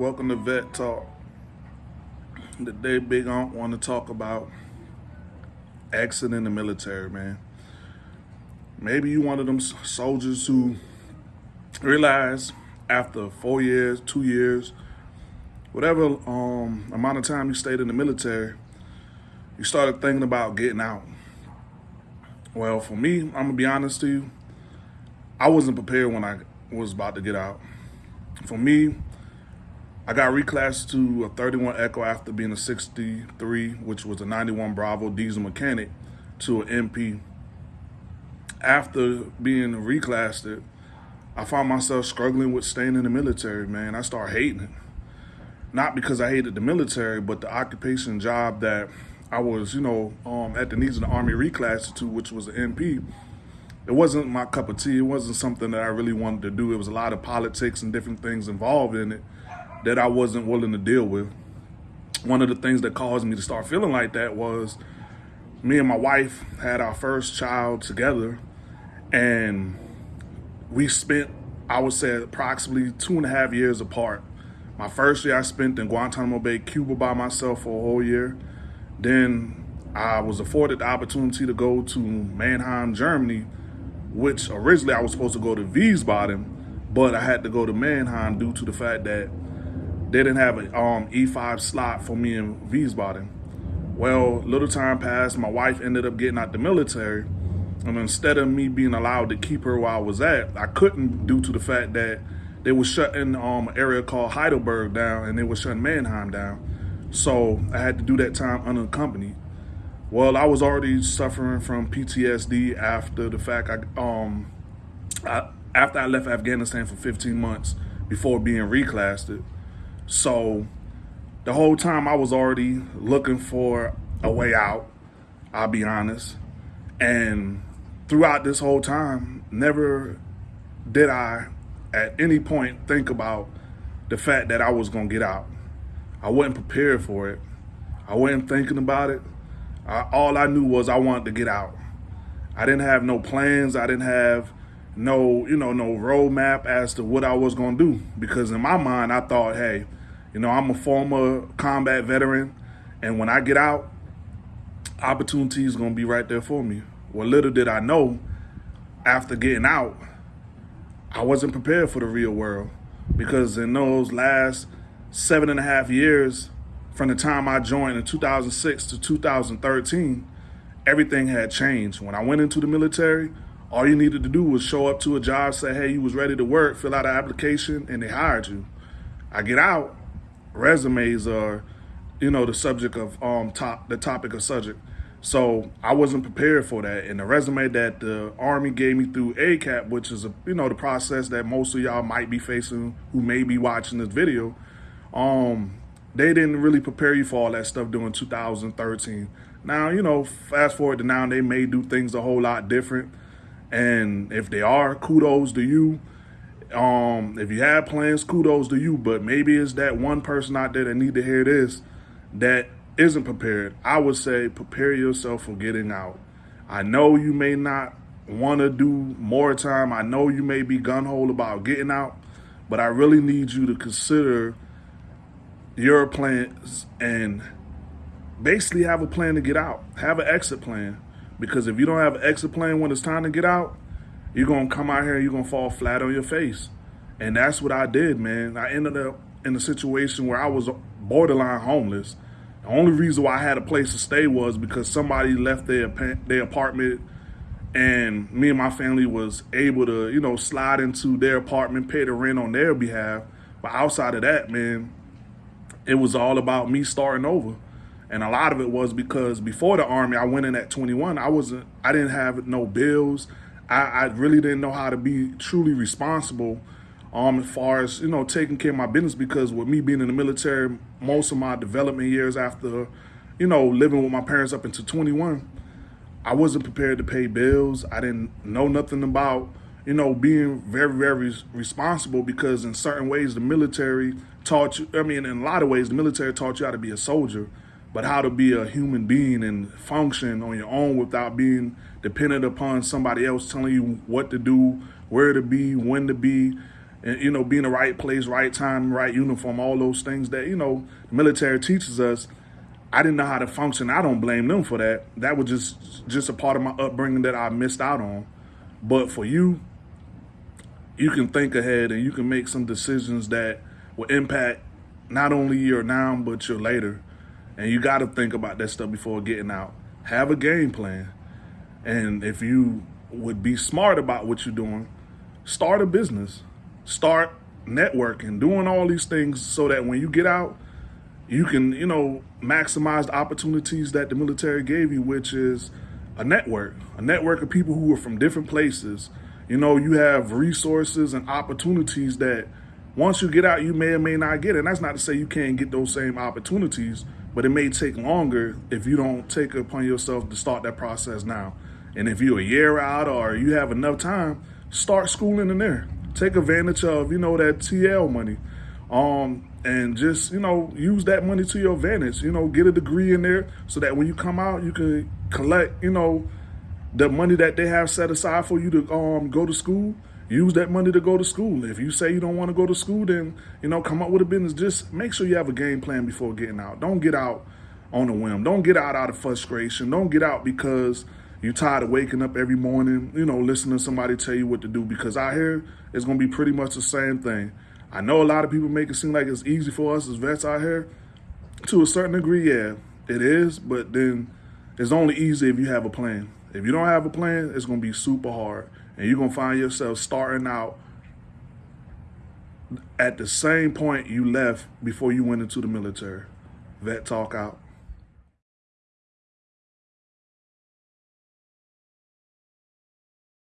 Welcome to Vet Talk. Today, Big Aunt want to talk about exiting the military, man. Maybe you one of them soldiers who realize after four years, two years, whatever um, amount of time you stayed in the military, you started thinking about getting out. Well, for me, I'm gonna be honest to you, I wasn't prepared when I was about to get out. For me, I got reclassed to a 31 Echo after being a 63, which was a 91 Bravo diesel mechanic, to an MP. After being reclassed, I found myself struggling with staying in the military, man. I started hating it. Not because I hated the military, but the occupation job that I was, you know, um, at the needs of the Army reclassed to, which was an MP. It wasn't my cup of tea. It wasn't something that I really wanted to do. It was a lot of politics and different things involved in it that I wasn't willing to deal with. One of the things that caused me to start feeling like that was me and my wife had our first child together and we spent, I would say, approximately two and a half years apart. My first year I spent in Guantanamo Bay, Cuba by myself for a whole year. Then I was afforded the opportunity to go to Mannheim, Germany, which originally I was supposed to go to Wiesbaden, but I had to go to Mannheim due to the fact that they didn't have an um, E5 slot for me in Wiesbaden. Well, little time passed, my wife ended up getting out the military, and instead of me being allowed to keep her where I was at, I couldn't due to the fact that they were shutting um, an area called Heidelberg down and they were shutting Mannheim down. So I had to do that time unaccompanied. Well, I was already suffering from PTSD after the fact I um I, after I left Afghanistan for 15 months before being reclassed. So the whole time I was already looking for a way out, I'll be honest. And throughout this whole time, never did I at any point think about the fact that I was gonna get out. I wasn't prepared for it. I wasn't thinking about it. I, all I knew was I wanted to get out. I didn't have no plans. I didn't have no, you know, no roadmap as to what I was gonna do. Because in my mind, I thought, hey, you know, I'm a former combat veteran, and when I get out, opportunity is going to be right there for me. Well, little did I know, after getting out, I wasn't prepared for the real world because in those last seven and a half years, from the time I joined in 2006 to 2013, everything had changed. When I went into the military, all you needed to do was show up to a job, say, hey, you was ready to work, fill out an application, and they hired you. I get out, resumes are, you know, the subject of um top the topic of subject. So I wasn't prepared for that. And the resume that the Army gave me through ACAP, which is a you know the process that most of y'all might be facing who may be watching this video, um, they didn't really prepare you for all that stuff during 2013. Now, you know, fast forward to now, they may do things a whole lot different. And if they are, kudos to you. Um, if you have plans, kudos to you. But maybe it's that one person out there that need to hear this that isn't prepared. I would say prepare yourself for getting out. I know you may not want to do more time. I know you may be gun hole about getting out, but I really need you to consider your plans and basically have a plan to get out. Have an exit plan. Because if you don't have an exit plan when it's time to get out, you're going to come out here and you're going to fall flat on your face. And that's what I did, man. I ended up in a situation where I was borderline homeless. The only reason why I had a place to stay was because somebody left their their apartment and me and my family was able to, you know, slide into their apartment, pay the rent on their behalf. But outside of that, man, it was all about me starting over. And a lot of it was because before the army, I went in at 21. I wasn't, I didn't have no bills. I, I really didn't know how to be truly responsible um, as far as, you know, taking care of my business because with me being in the military, most of my development years after, you know, living with my parents up until 21, I wasn't prepared to pay bills. I didn't know nothing about, you know, being very, very responsible because in certain ways the military taught you, I mean, in a lot of ways, the military taught you how to be a soldier but how to be a human being and function on your own without being dependent upon somebody else telling you what to do, where to be, when to be, and you know, be in the right place, right time, right uniform, all those things that you know the military teaches us. I didn't know how to function. I don't blame them for that. That was just just a part of my upbringing that I missed out on. But for you, you can think ahead and you can make some decisions that will impact not only your now but your later. And you got to think about that stuff before getting out. Have a game plan. And if you would be smart about what you're doing, start a business, start networking, doing all these things so that when you get out, you can, you know, maximize the opportunities that the military gave you, which is a network, a network of people who are from different places. You know, you have resources and opportunities that once you get out, you may or may not get. And that's not to say you can't get those same opportunities, but it may take longer if you don't take upon yourself to start that process now. And if you're a year out or you have enough time, start schooling in there. Take advantage of, you know, that TL money. Um, and just, you know, use that money to your advantage. You know, get a degree in there so that when you come out, you can collect, you know, the money that they have set aside for you to um go to school. Use that money to go to school. If you say you don't want to go to school, then, you know, come up with a business. Just make sure you have a game plan before getting out. Don't get out on a whim. Don't get out out of frustration. Don't get out because you're tired of waking up every morning, you know, listening to somebody tell you what to do because out here it's going to be pretty much the same thing. I know a lot of people make it seem like it's easy for us as vets out here. To a certain degree, yeah, it is, but then it's only easy if you have a plan. If you don't have a plan, it's going to be super hard. And you're going to find yourself starting out at the same point you left before you went into the military. Vet Talk out.